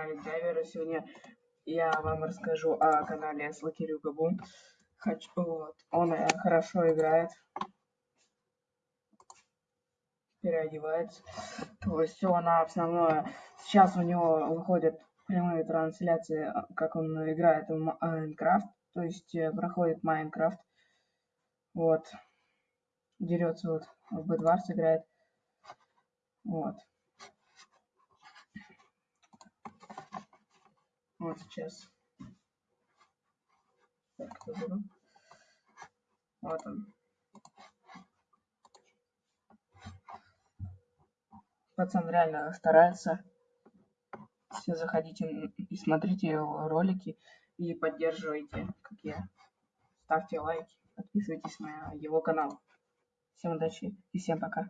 канале Дайвера. Сегодня я вам расскажу о канале Слакирю Габу. Хочу, вот, он э, хорошо играет, переодевается. То есть все на основное. Сейчас у него выходят прямые трансляции, как он играет в Майнкрафт. То есть э, проходит Майнкрафт. Вот. Дерется вот в Бэдварс играет. Вот. Вот сейчас. Вот он. Пацан реально старается. Все заходите и смотрите его ролики и поддерживайте, как я. Ставьте лайки, подписывайтесь на его канал. Всем удачи и всем пока.